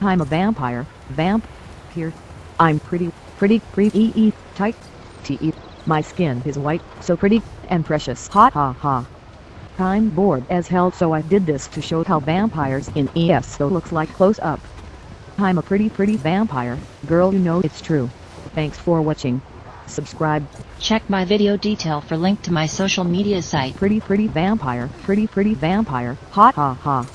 I'm a vampire, vamp. Here. I'm pretty, pretty, pretty, tight. T. My skin is white, so pretty, and precious. Ha ha ha. I'm bored as hell so I did this to show how vampires in ESO looks like close up. I'm a pretty pretty vampire, girl you know it's true. Thanks for watching. Subscribe, Check my video detail for link to my social media site. pretty pretty vampire, pretty pretty vampire, ha ha ha.